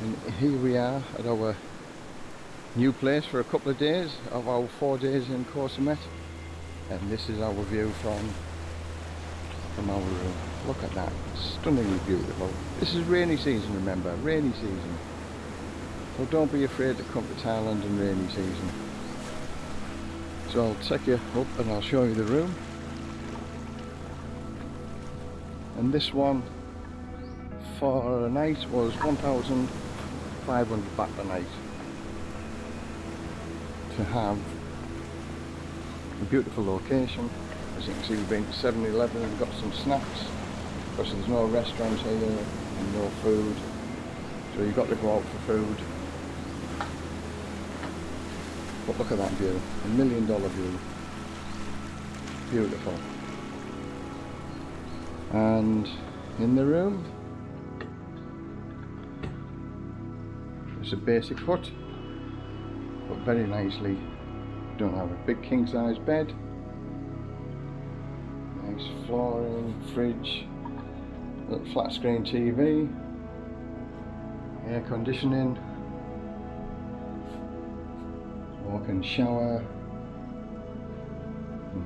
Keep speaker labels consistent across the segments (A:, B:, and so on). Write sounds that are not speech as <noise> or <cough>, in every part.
A: And here we are at our new place for a couple of days of our four days in Koh Samet. And this is our view from from our room. Look at that, stunningly beautiful. This is rainy season, remember, rainy season. So don't be afraid to come to Thailand in rainy season. So I'll take you up and I'll show you the room. And this one for a night was 1,500 baht a night to have a beautiful location. As you can see we've been to 7-Eleven and got some snacks. Because there's no restaurants here and no food. So you've got to go out for food. But look at that view, a million dollar view. Beautiful. And in the room it's a basic foot, but very nicely don't have a big king size bed. Nice flooring, fridge little flat screen TV air conditioning walk-in shower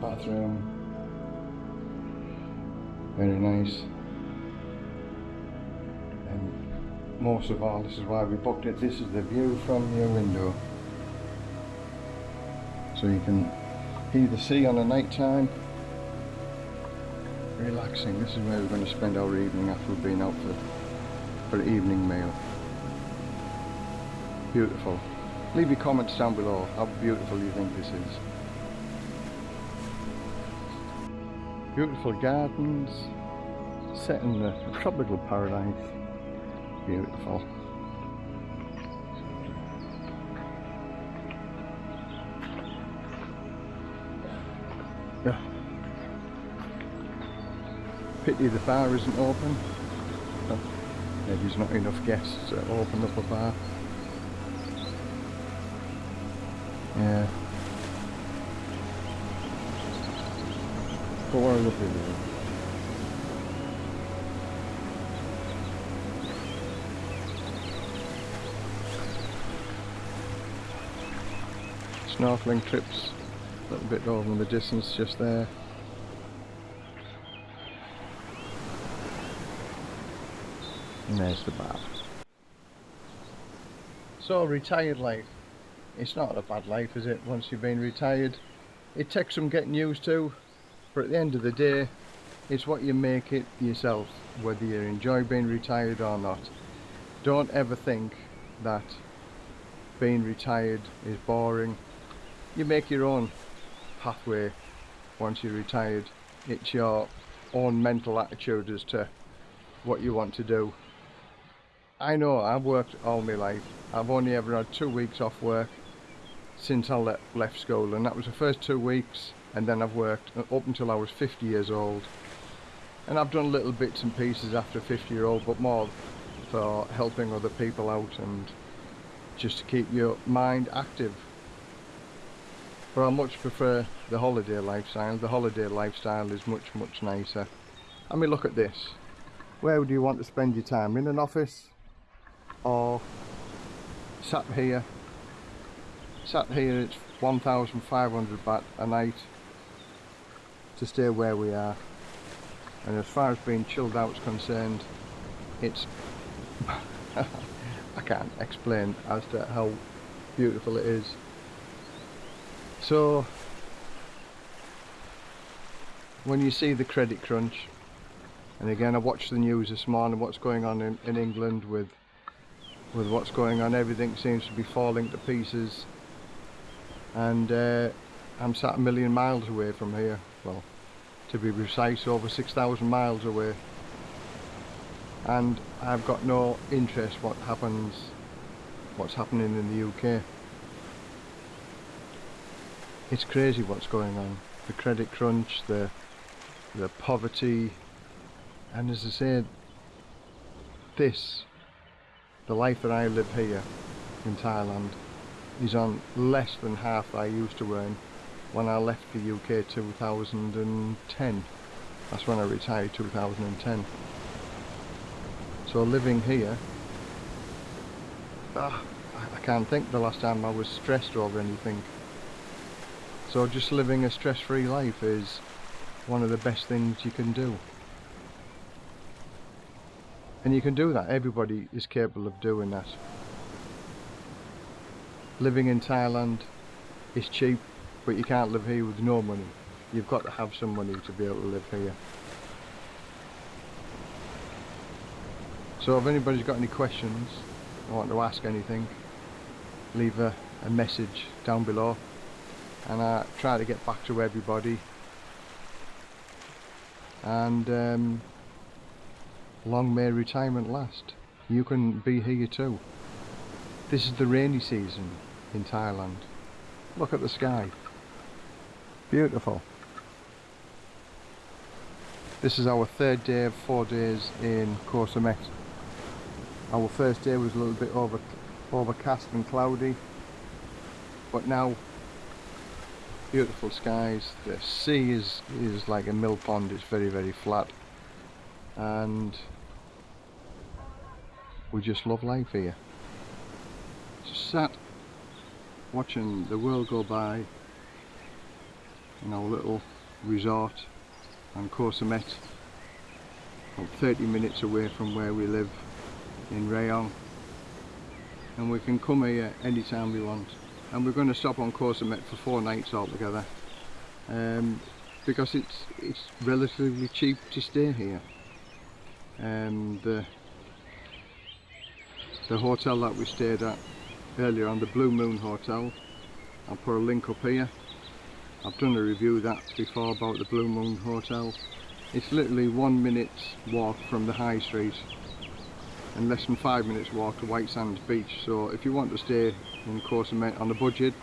A: bathroom. Very nice most of all this is why we booked it. This is the view from your window. So you can hear the sea on the night time. Relaxing. This is where we're going to spend our evening after we've been out for for an evening meal. Beautiful. Leave your comments down below. How beautiful you think this is. Beautiful gardens set in the tropical paradise beautiful. Yeah. Pity the bar isn't open. Maybe there's not enough guests to open up a bar. Yeah. But what a lovely view snorkeling trips. A little bit over in the distance just there. And there's the bar. So retired life. It's not a bad life is it once you've been retired? It takes some getting used to but at the end of the day it's what you make it yourself whether you enjoy being retired or not. Don't ever think that being retired is boring you make your own pathway once you're retired. It's your own mental attitude as to what you want to do. I know I've worked all my life. I've only ever had two weeks off work since I le left school and that was the first two weeks and then I've worked up until I was 50 years old. And I've done little bits and pieces after 50 year old but more for helping other people out and just to keep your mind active but I much prefer the holiday lifestyle. The holiday lifestyle is much, much nicer. I mean, look at this. Where would you want to spend your time? In an office? Or sat here? Sat here, it's 1,500 baht a night to stay where we are. And as far as being chilled out is concerned, it's... <laughs> I can't explain as to how beautiful it is so when you see the credit crunch and again I watched the news this morning what's going on in, in England with with what's going on everything seems to be falling to pieces. And uh, I'm sat a million miles away from here. Well to be precise over 6,000 miles away. And I've got no interest what happens what's happening in the UK it's crazy what's going on. The credit crunch the the poverty. And as I said this the life that I live here in Thailand is on less than half I used to earn when I left the UK 2010 that's when I retired 2010 so living here ah, I can't think the last time I was stressed over anything. So just living a stress-free life is one of the best things you can do. And you can do that, everybody is capable of doing that. Living in Thailand is cheap, but you can't live here with no money. You've got to have some money to be able to live here. So if anybody's got any questions, or want to ask anything, leave a, a message down below and I try to get back to everybody. And um, long may retirement last. You can be here too. This is the rainy season in Thailand. Look at the sky. Beautiful. This is our third day of four days in Koh Samet our first day was a little bit over overcast and cloudy. But now beautiful skies. The sea is is like a mill pond. It's very very flat. And we just love life here. Just sat watching the world go by in our little resort on Koh about 30 minutes away from where we live in Rayong. And we can come here anytime we want and we're going to stop on Koh for four nights altogether. Um, because it's it's relatively cheap to stay here. Um, the hotel that we stayed at earlier on the Blue Moon Hotel I'll put a link up here. I've done a review that before about the Blue Moon Hotel. It's literally one minute's walk from the high street and less than five minutes walk to White Sands Beach. So if you want to stay in Koh Samet on a budget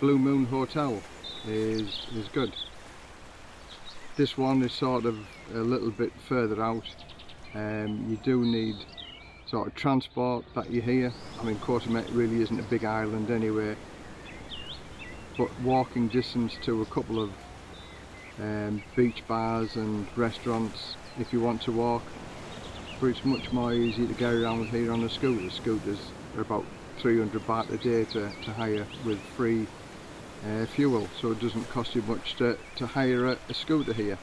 A: Blue Moon Hotel is is good. This one is sort of a little bit further out. Um, you do need sort of transport that you hear. I mean Koh really isn't a big island anyway but walking distance to a couple of um, beach bars and restaurants if you want to walk but it's much more easy to go around here on a scooter. Scooters are about 300 baht a day to, to hire with free uh, fuel so it doesn't cost you much to, to hire a, a scooter here.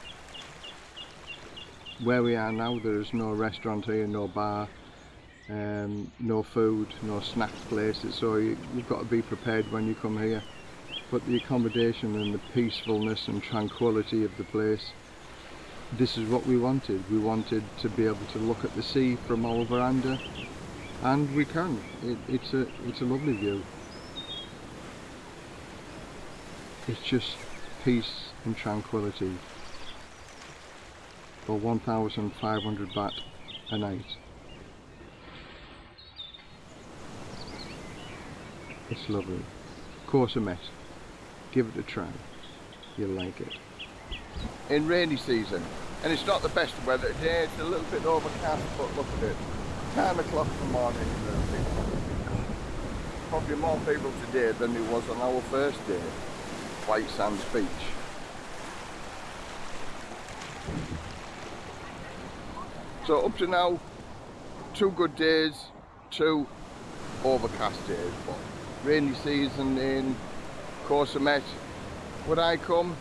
A: Where we are now there is no restaurant here, no bar, um, no food, no snack places so you, you've got to be prepared when you come here. But the accommodation and the peacefulness and tranquility of the place this is what we wanted. We wanted to be able to look at the sea from our veranda and we can. It, it's a it's a lovely view. It's just peace and tranquility for 1,500 baht a night. It's lovely. Koh Samet. Give it a try. You'll like it in rainy season and it's not the best weather today it's a little bit overcast but look at it 10 o'clock in the morning uh, probably more people today than there was on our first day White Sands Beach. So up to now two good days two overcast days but rainy season in Koh Samet would I come?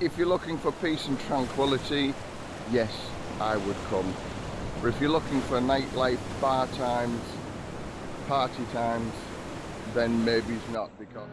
A: If you're looking for peace and tranquility, yes, I would come. But if you're looking for nightlife, bar times, party times, then maybe it's not because...